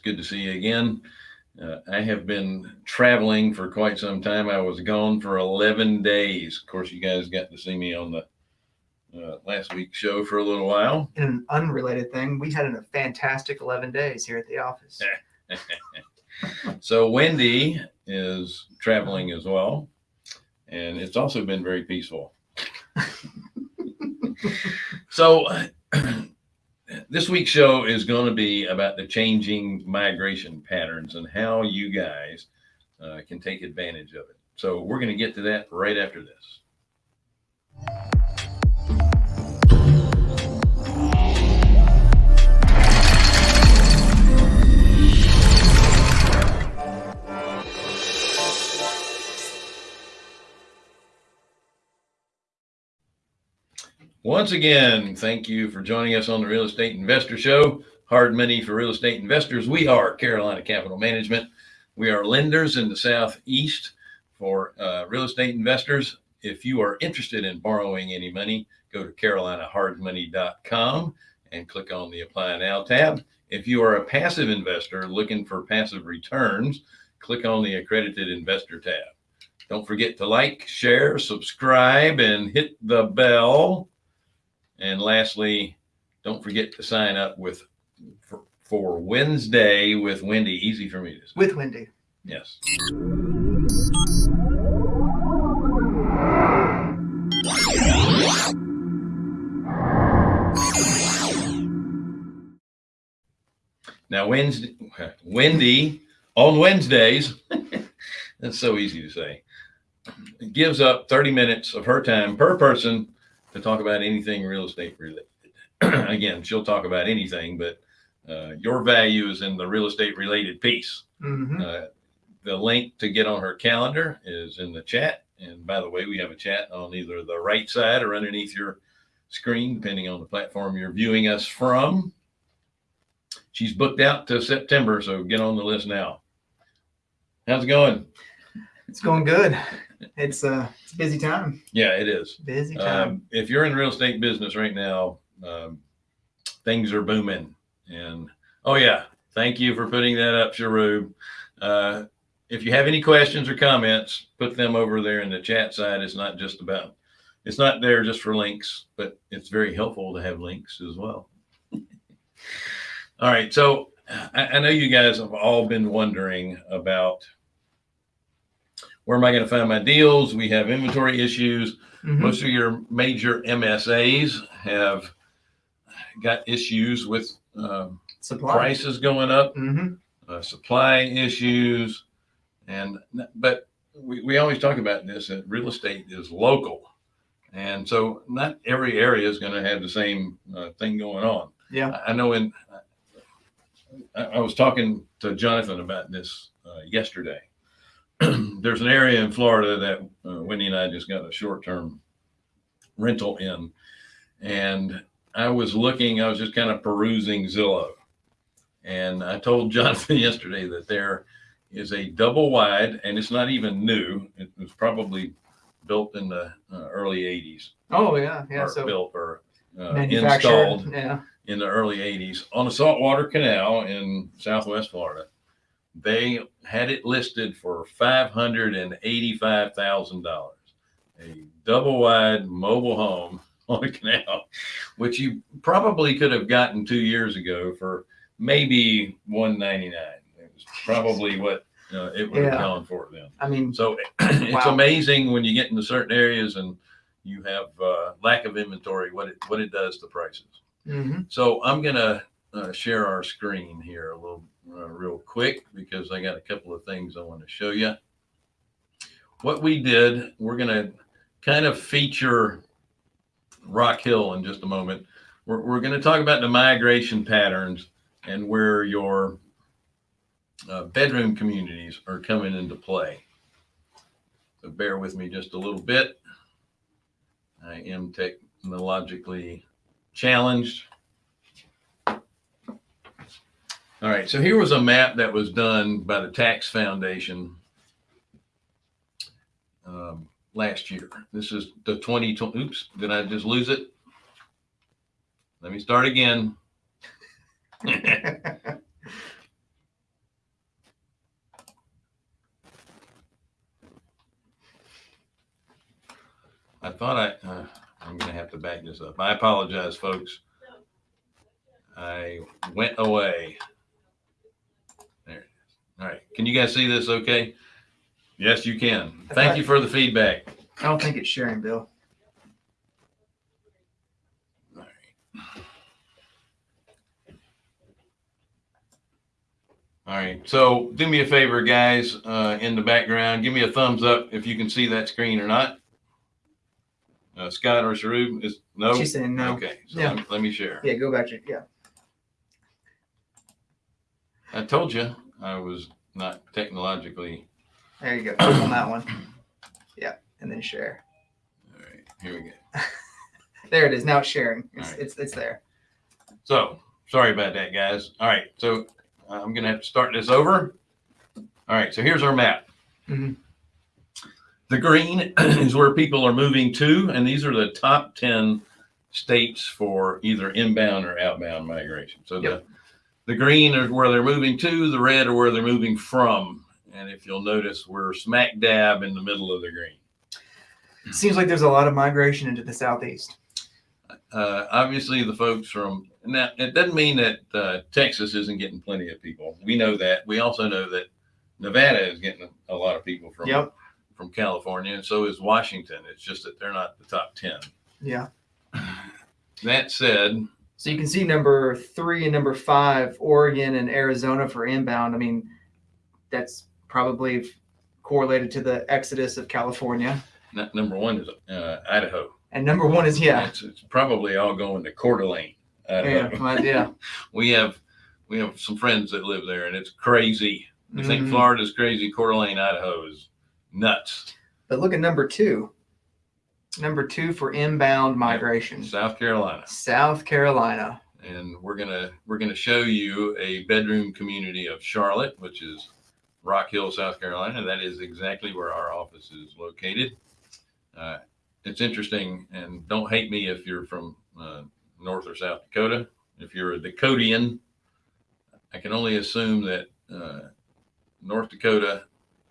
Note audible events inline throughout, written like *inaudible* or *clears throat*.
It's good to see you again. Uh, I have been traveling for quite some time. I was gone for 11 days. Of course, you guys got to see me on the uh, last week's show for a little while. In an unrelated thing, we had a fantastic 11 days here at the office. *laughs* so Wendy is traveling as well, and it's also been very peaceful. *laughs* so *clears throat* this week's show is going to be about the changing migration patterns and how you guys uh, can take advantage of it. So we're going to get to that right after this. Once again, thank you for joining us on the Real Estate Investor Show. Hard money for real estate investors. We are Carolina Capital Management. We are lenders in the Southeast for uh, real estate investors. If you are interested in borrowing any money, go to carolinahardmoney.com and click on the Apply Now tab. If you are a passive investor looking for passive returns, click on the Accredited Investor tab. Don't forget to like, share, subscribe, and hit the bell and lastly, don't forget to sign up with for, for Wednesday with Wendy. Easy for me to say. With Wendy. Yes. Now, Wednesday, Wendy on Wednesdays, *laughs* that's so easy to say, gives up 30 minutes of her time per person to talk about anything real estate related. *clears throat* Again, she'll talk about anything, but uh, your value is in the real estate related piece. Mm-hmm. Uh, the link to get on her calendar is in the chat. And by the way, we have a chat on either the right side or underneath your screen, depending on the platform you're viewing us from. She's booked out to September, so get on the list now. How's it going? It's going good. It's a, it's a busy time. Yeah, it is. Busy time. Um, if you're in real estate business right now, um, things are booming. And oh yeah, thank you for putting that up, Sharub. Uh, if you have any questions or comments, put them over there in the chat side. It's not just about, it's not there just for links, but it's very helpful to have links as well. *laughs* all right. So I, I know you guys have all been wondering about where am I going to find my deals? We have inventory issues. Mm -hmm. Most of your major MSAs have got issues with um, supply prices going up, mm -hmm. uh, supply issues, and but we, we always talk about this that real estate is local, and so not every area is going to have the same uh, thing going on. Yeah, I, I know. In I, I, was talking to Jonathan about this uh, yesterday *clears throat* there's an area in Florida that uh, Wendy and I just got a short term rental in. And I was looking, I was just kind of perusing Zillow. And I told *laughs* Jonathan yesterday that there is a double wide, and it's not even new. It was probably built in the uh, early 80s. Oh, yeah. Yeah. So built or uh, installed yeah. in the early 80s on a saltwater canal in Southwest Florida they had it listed for $585,000, a double wide mobile home *laughs* on a canal, which you probably could have gotten two years ago for maybe 199. It was probably what uh, it would yeah. have gone for then. I mean, so *clears throat* it's wow. amazing when you get into certain areas and you have uh, lack of inventory, what it, what it does to prices. Mm -hmm. So I'm going to uh, share our screen here a little uh, real quick because I got a couple of things I want to show you. What we did, we're going to kind of feature Rock Hill in just a moment. We're, we're going to talk about the migration patterns and where your uh, bedroom communities are coming into play. So bear with me just a little bit. I am technologically challenged. All right. So here was a map that was done by the Tax Foundation um, last year. This is the 2020. Oops. Did I just lose it? Let me start again. *laughs* I thought I, uh, I'm going to have to back this up. I apologize, folks. I went away. There. it is. All right. Can you guys see this okay? Yes, you can. Thank you for the feedback. I don't think it's sharing, Bill. All right. All right, so do me a favor, guys, uh, in the background, give me a thumbs up if you can see that screen or not. Uh, Scott or Sharub is, no? She's saying no. Okay, so Yeah. let- let me share. Yeah, go back to yeah. I told you I was not technologically, There you go. Click on that one. *coughs* Yeah, and then share. all right, here we go. *laughs* There it is. Now it's sharing. It's right. it's, it's there. So, sorry about that, guys. All right, so uh, I'm gonna have to start this over. All right, so here's our map. Mhm. The green *coughs* is where people are moving to, and these are the top ten states for either inbound or outbound migration. So Yep. the green is where they're moving to, the red are where they're moving from. And if you'll notice, we're smack dab in the middle of the green. Seems like there's a lot of migration into the southeast. uh, obviously the folks from now it doesn't mean that uh, Texas isn't getting plenty of people. We know that. We also know that Nevada is getting a lot of people from Yep. from California, and so is Washington. It's just that they're not the top ten. Yeah. That said, So you can see number three and number five, Oregon and Arizona for inbound. I mean, that's probably correlated to the exodus of California. n- number one is uh, Idaho. And number one is yeah. It's, it's probably all going to Coeur d'Alene. Idaho. Yeah. yeah. *laughs* We have we have some friends that live there, and it's crazy. I think Mhm. Florida's crazy. Coeur d'Alene, Idaho is nuts. But look at number two. Number two for inbound migration. South Carolina. South Carolina. and we're gonna we're gonna show you a bedroom community of Charlotte, which is Rock Hill, South Carolina. That is exactly where our office is located. Uh, it's interesting, and don't hate me if you're from uh, North or South Dakota. If you're a Dakotian, I can only assume that uh, North Dakota,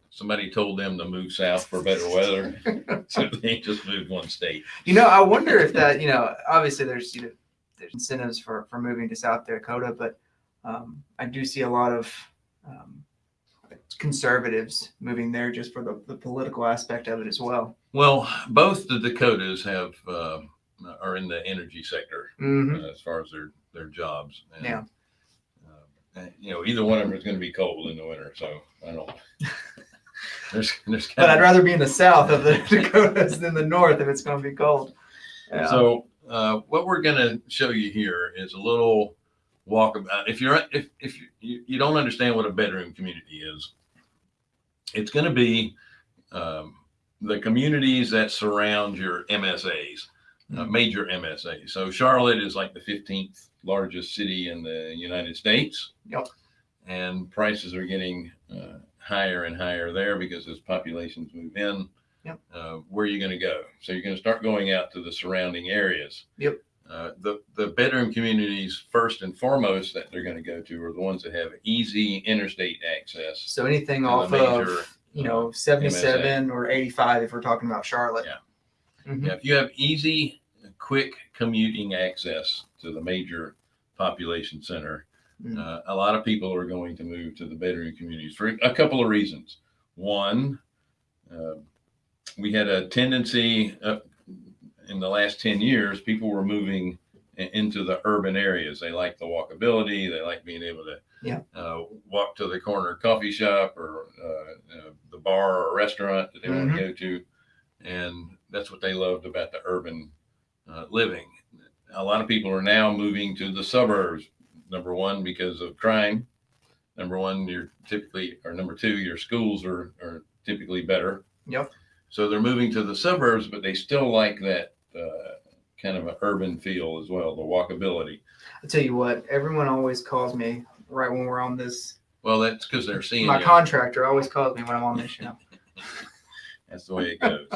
somebody told them to move south for better weather, *laughs* so they just moved one state. You know, I wonder if that, you know, obviously there's, you know, there's incentives for, for moving to South Dakota, but um, I do see a lot of um, conservatives moving there just for the, the political aspect of it as well. Well, both the Dakotas have uh, are in the energy sector hmm uh, as far as their their jobs. And, Yeah. uh, you know, either one of them is going to be cold in the winter, so I don't. *laughs* *laughs* there's there's But I'd rather be in the south of the *laughs* Dakotas than the north if it's going to be cold. Yeah. So uh, what we're going to show you here is a little walkabout. If you're if if you, you, don't understand what a bedroom community is, it's going to be um, the communities that surround your MSAs, uh, Mhm. major MSAs. So Charlotte is like the 15th largest city in the United States. Yep. And prices are getting uh, higher and higher there because as populations move in, Yep. uh, where are you going to go? So you're going to start going out to the surrounding areas. Yep. Uh, the the bedroom communities first and foremost that they're going to go to are the ones that have easy interstate access. so anything off major, of, you know, 77 or 85 if we're talking about Charlotte. Yeah. Mhm. Yeah, if you have easy, quick commuting access to the major population center, Mm. uh, a lot of people are going to move to the bedroom communities for a couple of reasons. One, uh, we had a tendency uh, in the last 10 years, people were moving into the urban areas. They like the walkability, they like being able to Yeah. uh, walk to the corner coffee shop or uh, uh, the bar or restaurant that they want Mhm. to go to. And that's what they loved about the urban uh, living. A lot of people are now moving to the suburbs. Number one, because of crime. Number one, you're typically, or number two, your schools are, are typically better. Yep. So they're moving to the suburbs, but they still like that uh, kind of an urban feel as well, the walkability. I tell you what, everyone always calls me right when we're on this. Well, that's because they're seeing My you. contractor always calls me when I'm on this show. *laughs* That's the way it goes.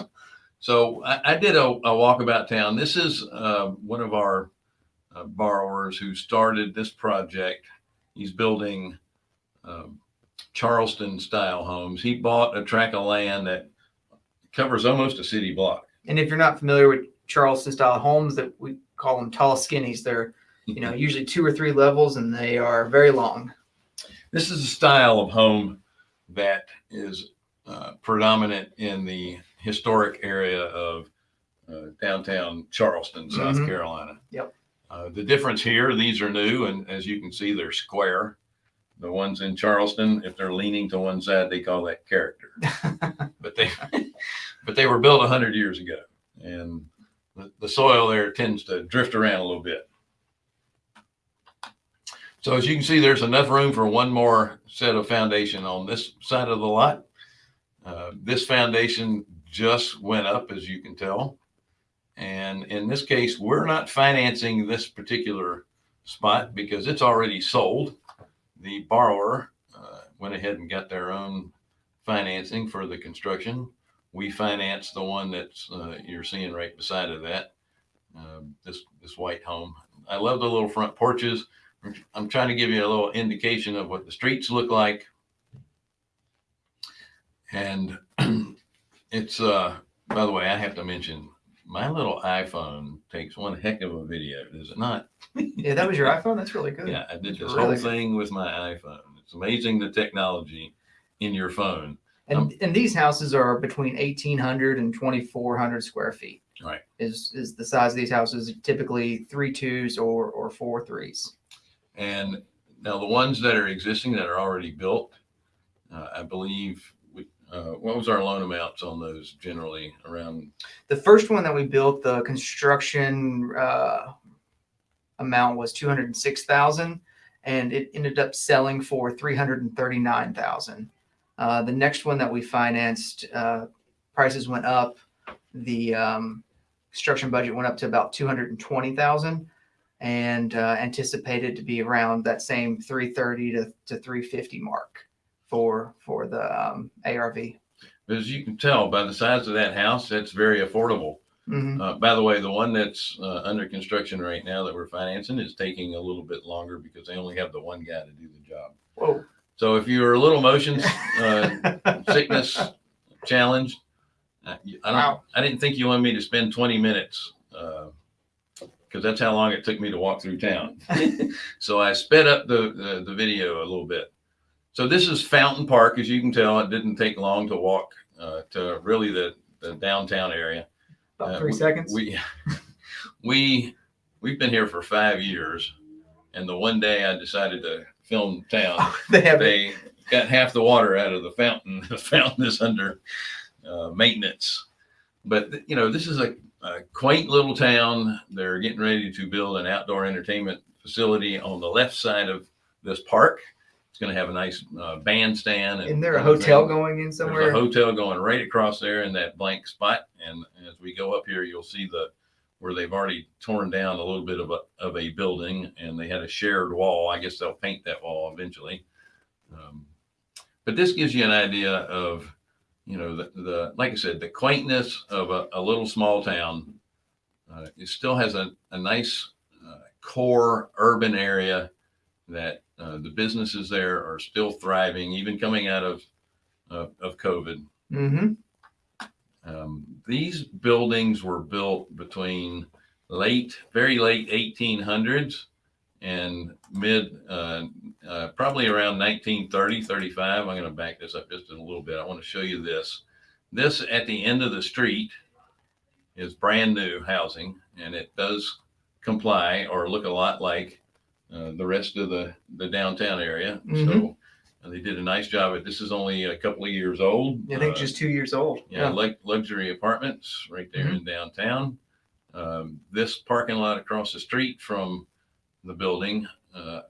so I, I did a, a walkabout town. This is uh, one of our uh, borrowers who started this project. He's building um, Charleston style homes. He bought a tract of land that covers almost a city block. and if you're not familiar with Charleston style homes, that we call them tall skinnies. They're you know *laughs* usually two or three levels, and they are very long. This is a style of home that is uh, predominant in the historic area of uh, downtown Charleston, South Mhm. Carolina. Yep. Uh, the difference here, these are new, and as you can see, they're square. The ones in Charleston, if they're leaning to one side, they call that character. *laughs* but they, but they were built a hundred years ago, and the, the soil there tends to drift around a little bit. So as you can see, there's enough room for one more set of foundation on this side of the lot. Uh, this foundation just went up, as you can tell. And in this case, we're not financing this particular spot because it's already sold. The borrower uh, went ahead and got their own financing for the construction. We finance the one that's uh, you're seeing right beside of that, um, this this white home. I love the little front porches. I'm trying to give you a little indication of what the streets look like. And *clears throat* it's, uh, by the way, I have to mention my little iPhone takes one heck of a video, does it not? Yeah, that was your iPhone. That's really good. Yeah, I did this Really whole good. thing with my iPhone. It's amazing the technology in your phone. And Um, and these houses are between 1,800 and 2,400 square feet. Right. Is is the size of these houses typically three twos or or four threes? And now the ones that are existing that are already built, uh, I believe, uh, what was our loan amounts on those generally around? The first one that we built, the construction uh, amount was 206,000 and it ended up selling for 339,000. Uh, the next one that we financed, uh, prices went up. The um, construction budget went up to about 220,000 and uh, anticipated to be around that same 330 to, to 350 mark for for the um, ARV. As you can tell by the size of that house, that's very affordable. Mhm. Uh, by the way, the one that's uh, under construction right now that we're financing is taking a little bit longer because they only have the one guy to do the job. Whoa. So if you're a little motion *laughs* uh, sickness challenged, uh, you- I don't, Wow. I didn't think you wanted me to spend 20 minutes because that's how long it took me to walk through town. *laughs* so I sped up the, the the video a little bit. So this is Fountain Park, as you can tell. It didn't take long to walk uh, to really the the downtown area. About Uh, three we- seconds. We *laughs* we we've been here for five years, and the one day I decided to film town, *laughs* they have they got half the water out of the fountain. *laughs* The fountain is under uh, maintenance, but you know this is a, a quaint little town. They're getting ready to build an outdoor entertainment facility on the left side of this park. It's going to have a nice uh, bandstand. And Isn't there a hotel going in somewhere? There's a hotel going right across there in that blank spot. And as we go up here, you'll see the where they've already torn down a little bit of a of a building, and they had a shared wall. I guess they'll paint that wall eventually. Um, but this gives you an idea of, you know, the, the like I said, the quaintness of a, a little small town. Uh, it still has a, a nice uh, core urban area that uh, the businesses there are still thriving, even coming out of of, of COVID. hmm Um, these buildings were built between late, very late 1800s and mid, uh, uh, probably around 1930, 35. I'm going to back this up just a little bit. I want to show you this. This at the end of the street is brand new housing, and it does comply or look a lot like uh, the rest of the, the downtown area. So uh, they did a nice job. At, this is only a couple of years old. I think Uh, just two years old. yeah, like luxury apartments right there in downtown. Um, this parking lot across the street from the building uh,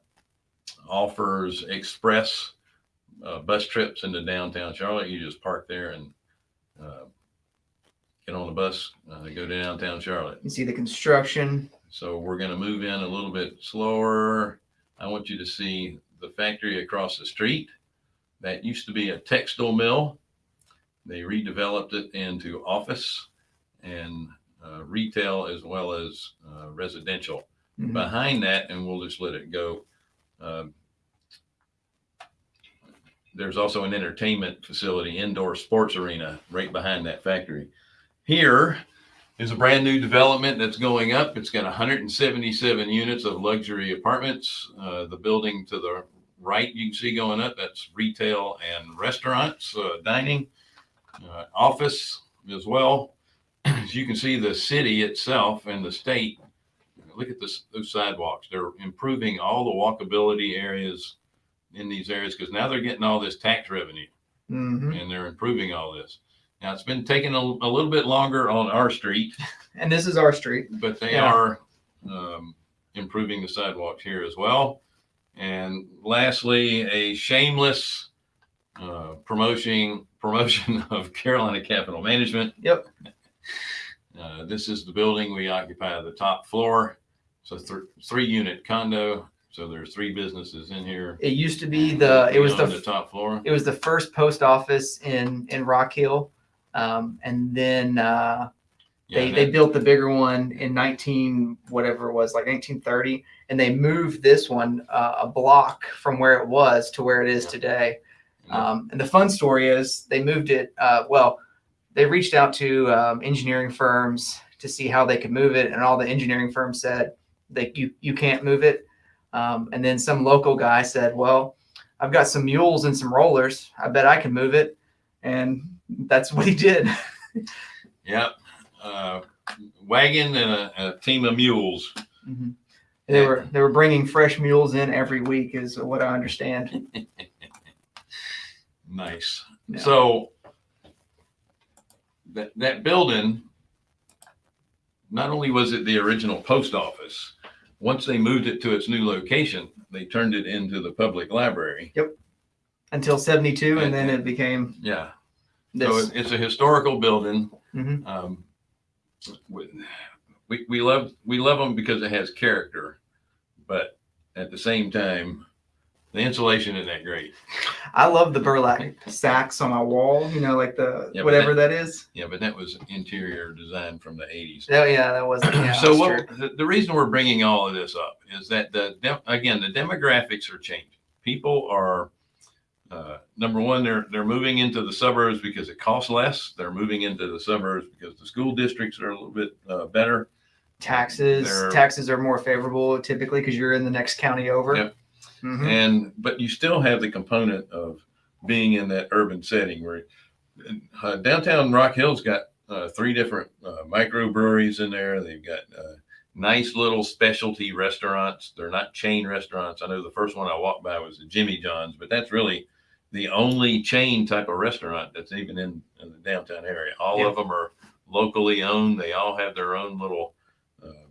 offers express uh, bus trips into downtown Charlotte. You just park there and uh, get on the bus, uh, go to downtown Charlotte. You see the construction. So we're going to move in a little bit slower. I want you to see the factory across the street. That used to be a textile mill. They redeveloped it into office and uh, retail as well as uh, residential. Mhm. Behind that, and we'll just let it go. um, there's also an entertainment facility, indoor sports arena right behind that factory. Here, is a brand new development that's going up. It's got 177 units of luxury apartments. Uh, the building to the right you can see going up, that's retail and restaurants, uh, dining, uh, office as well. As you can see, the city itself and the state, look at this, those sidewalks. They're improving all the walkability areas in these areas because now they're getting all this tax revenue hmm and they're improving all this. Now it's been taking a, a little bit longer on our street, *laughs* And this is our street. but they Yeah. are um, improving the sidewalks here as well. And lastly, a shameless uh, promotion promotion *laughs* of Carolina Capital Management. Yep. *laughs* Uh, this is the building we occupy the top floor. It's a th- three unit condo. So there's three businesses in here. It used to be the, it was on the top floor. it was the first post office in in Rock Hill, um, and then uh, they they built the bigger one in 19 whatever it was like 1930, and they moved this one uh, a block from where it was to where it is today. Um, and the fun story is they moved it. Uh, well, they reached out to um, engineering firms to see how they could move it, and all the engineering firms said that you you can't move it. Um, and then some local guy said, "Well, I've got some mules and some rollers. I bet I can move it." And that's what he did. Yep. Uh, wagon and a, a team of mules. Mhm. They were they were bringing fresh mules in every week, is what I understand. *laughs* Nice. So that that building, not only was it the original post office, once they moved it to its new location, they turned it into the public library. Yep. Until '72, and then it became Yeah. This. So it- it's a historical building. Mhm. Um, we, we, we love, we love them because it has character, but at the same time, the insulation isn't that great. I love the burlap sacks on my wall. You know, like the Yeah, but whatever that is. Yeah, but that was interior design from the eighties. Oh yeah, that wasn't. Yeah, so that's what, the, the reason we're bringing all of this up is that the dem- again the demographics are changing. People are uh, number one, they're they're moving into the suburbs because it costs less. They're moving into the suburbs because the school districts are a little bit uh, better. taxes They're- taxes are more favorable typically because you're in the next county over. Yep. Mhm. and but you still have the component of being in that urban setting where uh, downtown Rock Hill's got uh, three different uh, microbreweries in there. They've got uh, nice little specialty restaurants. They're not chain restaurants. I know the first one I walked by was the Jimmy John's, but that's really the only chain type of restaurant that's even in, in the downtown area. All Yeah. of them are locally owned. They all have their own little, uh,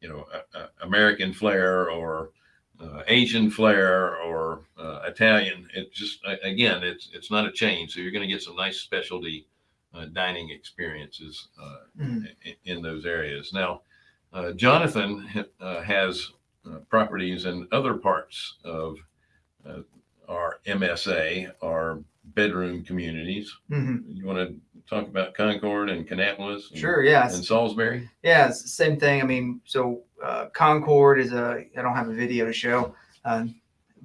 you know, uh, uh, American flair or uh, Asian flair or uh, Italian. It just again, it's it's not a chain, so you're going to get some nice specialty uh, dining experiences uh, Mhm. i- in those areas. Now, uh, Jonathan has uh, properties in other parts of uh, our MSA, our bedroom communities. Mhm. You want to talk about Concord and Kannapolis? and- Sure. Yes. And Salisbury? Yeah, it's the same thing. I mean, so uh, Concord is a. I don't have a video to show, um,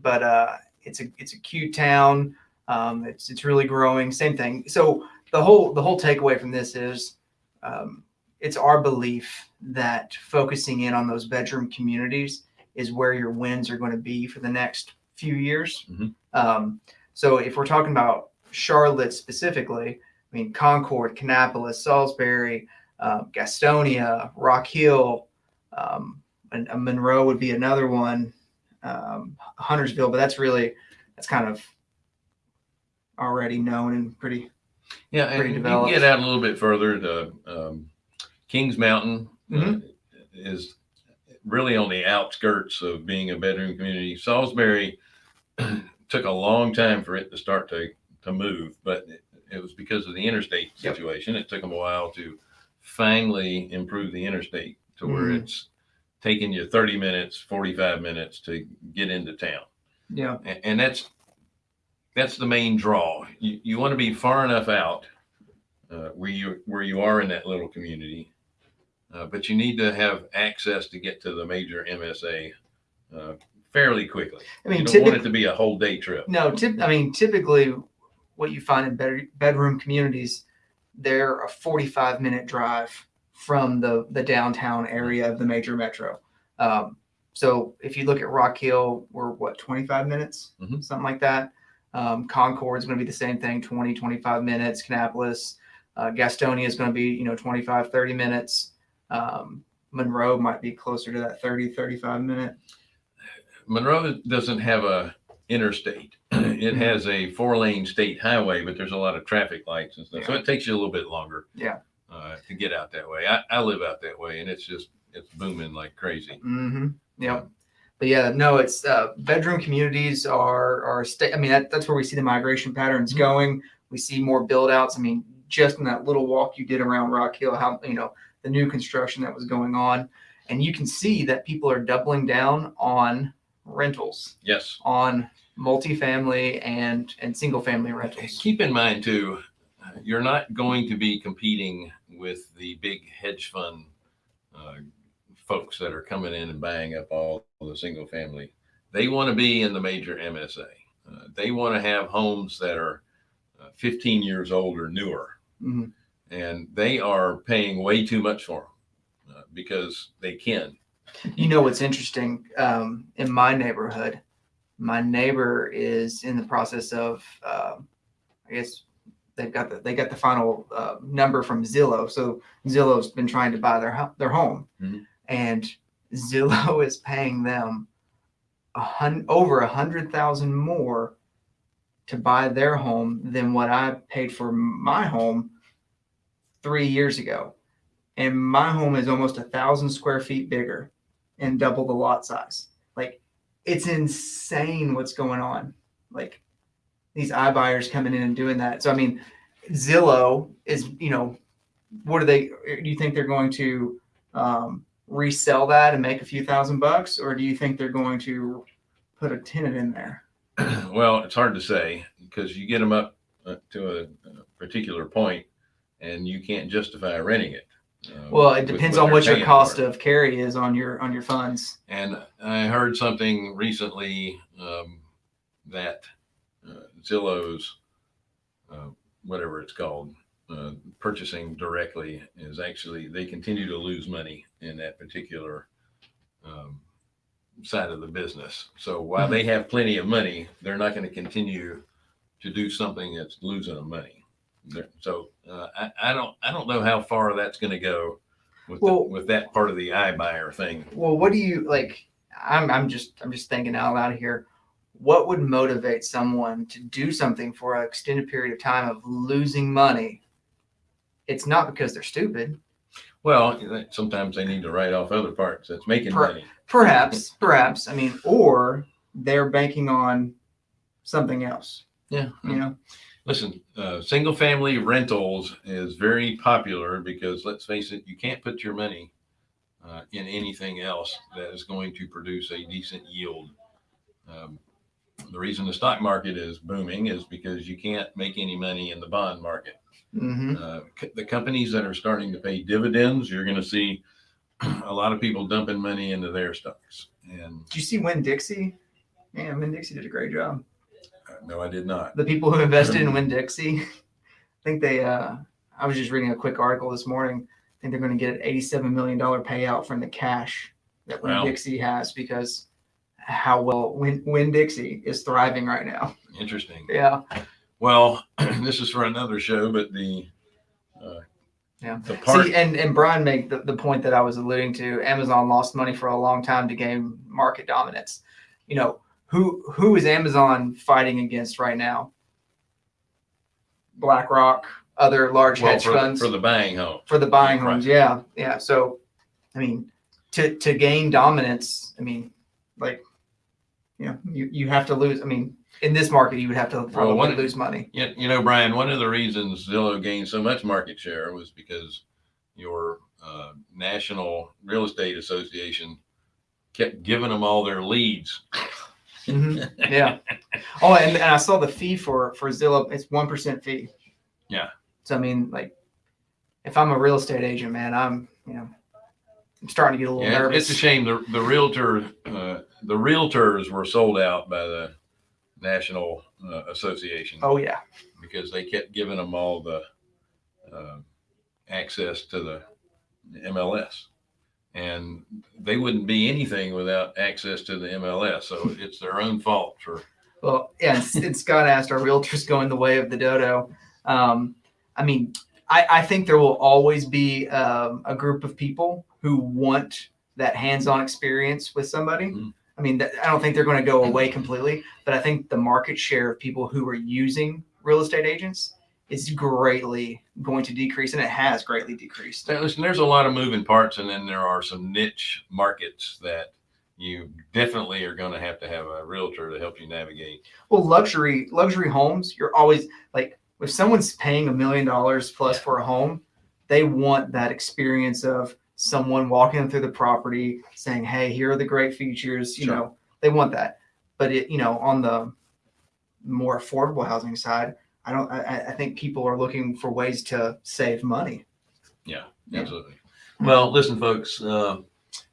but uh, it's a it's a cute town. Um, it's it's really growing. Same thing. So the whole the whole takeaway from this is, um, it's our belief that focusing in on those bedroom communities is where your wins are going to be for the next few years. Mhm. Um, so if we're talking about Charlotte specifically, I mean Concord, Kannapolis, Salisbury uh, Gastonia, Rock Hill, um, and, and Monroe would be another one. Um, Huntersville, but that's really that's kind of already known and pretty. Yeah, and pretty you get out a little bit further to um, Kings Mountain uh, Mhm. is really on the outskirts of being a bedroom community. Salisbury *clears throat* took a long time for it to start to to move, but it, it was because of the interstate Yep. situation. It took them a while to finally improve the interstate to where Mhm. it's taking you 30 minutes, 45 minutes to get into town Yeah. and, and that's that's the main draw. You, you want to be far enough out uh, where you where you are in that little community, uh, but you need to have access to get to the major MSA uh, fairly quickly. I mean, you don't want it to be a whole day trip. No, tip, I mean, typically what you find in bed, bedroom communities, they're a 45 minute drive from the the downtown area of the major metro. Um, so if you look at Rock Hill, we're what 25 minutes, Mhm. something like that. Um, Concord is going to be the same thing, 20, 25 minutes. Kannapolis, uh, Gastonia is going to be, you know, 25, 30 minutes. Um, Monroe might be closer to that 30, 35 minute. Monroe doesn't have a interstate. *clears throat* It has a four lane state highway, but there's a lot of traffic lights and stuff. So it takes you a little bit longer. Yeah. Uh, to get out that way. I, I live out that way and it's just, it's booming like crazy. Mm-hmm. Yep. But yeah, no, it's uh, bedroom communities are are state. I mean, that, that's where we see the migration patterns Mhm. going. We see more build outs. I mean, just in that little walk you did around Rock Hill, how you know the new construction that was going on, and you can see that people are doubling down on rentals, Yes. on multifamily and and single family rentals. Keep in mind too, uh, you're not going to be competing with the big hedge fund uh, folks that are coming in and buying up all the single family. They want to be in the major MSA. Uh, they want to have homes that are uh, 15 years old or newer, Mhm. and they are paying way too much for them uh, because they can. You know what's interesting? Um, in my neighborhood, my neighbor is in the process of, um I guess they've got the they got the final uh, number from Zillow. So Zillow's been trying to buy their their home, Mhm. and *laughs* Zillow is paying them a hun- over a hundred thousand more to buy their home than what I paid for my home three years ago. And my home is almost a thousand square feet bigger and double the lot size. Like it's insane what's going on. Like these iBuyers coming in and doing that. So I mean, Zillow is, you know, what are they? Do you think they're going to um, resell that and make a few thousand bucks, or do you think they're going to put a tenant in there? *clears throat* well, it's hard to say because you get them up uh, to a, a particular point and you can't justify renting it. Uh, Well, it with depends on what your cost of carry is on your on your funds. And I heard something recently um, that uh, Zillow's, uh, whatever it's called, uh, purchasing directly is actually, they continue to lose money in that particular um, side of the business. So while they have plenty of money, they're not going to continue to do something that's losing them money. So uh, I, I don't, I don't know how far that's going to go with, the, with that part of the iBuyer thing. Well, what do you like? I'm I'm just I'm just thinking out loud here. What would motivate someone to do something for an extended period of time of losing money? It's not because they're stupid. Well, sometimes they need to write off other parts that's making Per- money. Perhaps, perhaps. I mean, or they're banking on something else. Yeah. You know. Listen, uh, single family rentals is very popular because let's face it, you can't put your money uh, in anything else that is going to produce a decent yield. Um, the reason the stock market is booming is because you can't make any money in the bond market. hmm Uh, the companies that are starting to pay dividends, you're going to see *clears throat* a lot of people dumping money into their stocks. And Did you see Winn-Dixie? Man, Winn-Dixie did a great job. No, I did not. the people who invested in Winn-Dixie, I think they, uh, I was just reading a quick article this morning. I think they're going to get an $87 million payout from the cash that Win Wow. Dixie has because how well Win, Winn-Dixie is thriving right now. Interesting. Yeah. Well, *clears throat* this is for another show, but the uh, Yeah. the part See, and, and Brian made the, the point that I was alluding to. Amazon lost money for a long time to gain market dominance. You know, who who is Amazon fighting against right now? BlackRock, other large well, hedge for, funds for the buying home. for the buying Right. homes. Yeah, yeah. So, I mean, to to gain dominance, I mean, like, you know, you you have to lose. I mean, in this market, you would have to probably one- lose money. Yeah, you know, Brian, one of the reasons Zillow gained so much market share was because your uh, National Real Estate Association kept giving them all their leads. *laughs* Mhm. Yeah. *laughs* Oh, and, and I saw the fee for for Zillow. It's one percent fee. Yeah. So I mean, like, if I'm a real estate agent, man, I'm you know, I'm starting to get a little Yeah, nervous. it's a shame the the realtor uh, the realtors were sold out by the National uh, Association Oh yeah. because they kept giving them all the uh, access to the MLS. And they wouldn't be anything without access to the MLS. So it's their own fault for Well, yeah, and, Scott asked, are realtors *laughs* going the way of the dodo? Um, I mean, I, I think there will always be um, a group of people who want that hands-on experience with somebody. Mhm. I mean, that, I don't think they're going to go away completely, but I think the market share of people who are using real estate agents is greatly going to decrease, and it has greatly decreased. So, listen, there's a lot of moving parts, and then there are some niche markets that you definitely are going to have to have a realtor to help you navigate. Well, luxury luxury homes, you're always like if someone's paying a million dollars plus for a home, they want that experience of someone walking through the property, saying, "Hey, here are the great features." You Sure. know, they want that. But it, you know, on the more affordable housing side, I don't. I, I- think people are looking for ways to save money. Yeah, Yeah. absolutely. Well, listen, folks. Uh,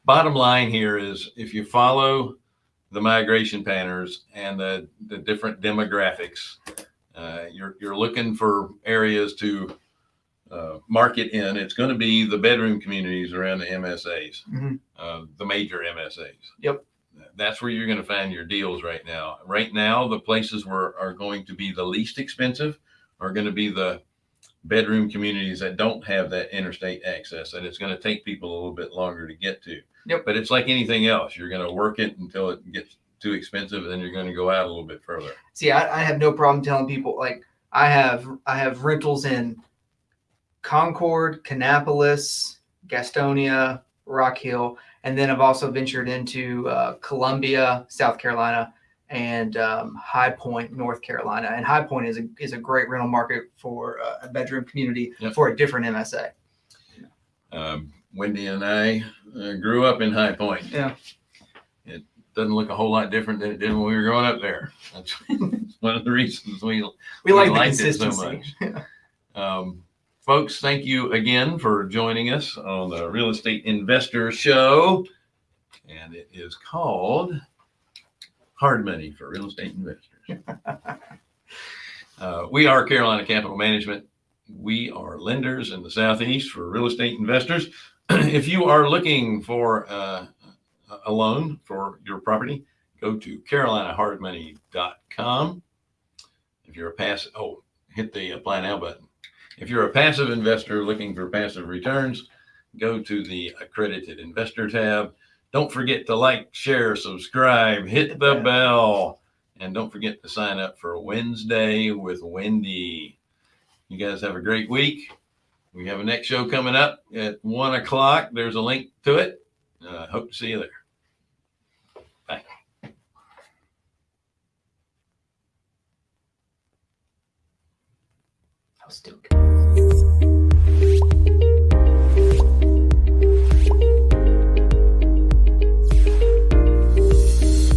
bottom line here is, if you follow the migration patterns and the the different demographics, uh, you're you're looking for areas to uh, market in. It's going to be the bedroom communities around the MSAs, Mhm. uh, the major MSAs. Yep. That's where you're going to find your deals right now. Right now, the places where are going to be the least expensive are going to be the bedroom communities that don't have that interstate access and it's going to take people a little bit longer to get to. Yep. But it's like anything else. You're going to work it until it gets too expensive and then you're going to go out a little bit further. See, I, I have no problem telling people like I have I have rentals in Concord, Kannapolis, Gastonia, Rock Hill, and then I've also ventured into uh, Columbia, South Carolina, and um, High Point, North Carolina. And High Point is a is a great rental market for uh, a bedroom community Yep. for a different MSA. Um, Wendy and I uh, grew up in High Point. Yeah. It doesn't look a whole lot different than it did when we were growing up there. That's *laughs* one of the reasons we We, We like the liked it so consistency. *laughs* Um, folks, thank you again for joining us on the Real Estate Investor Show. And it is called Hard Money for Real Estate Investors. uh, we are Carolina Capital Management. We are lenders in the Southeast for real estate investors. *clears throat* if you are looking for uh, a loan for your property, go to carolinahardmoney.com. If you're a pass, oh, hit the apply now button. If you're a passive investor looking for passive returns, go to the accredited investor tab. Don't forget to like, share, subscribe, hit the bell, and don't forget to sign up for Wednesday with Wendy. You guys have a great week. We have a next show coming up at one o'clock. There's a link to it. Uh, hope to see you there. Still good.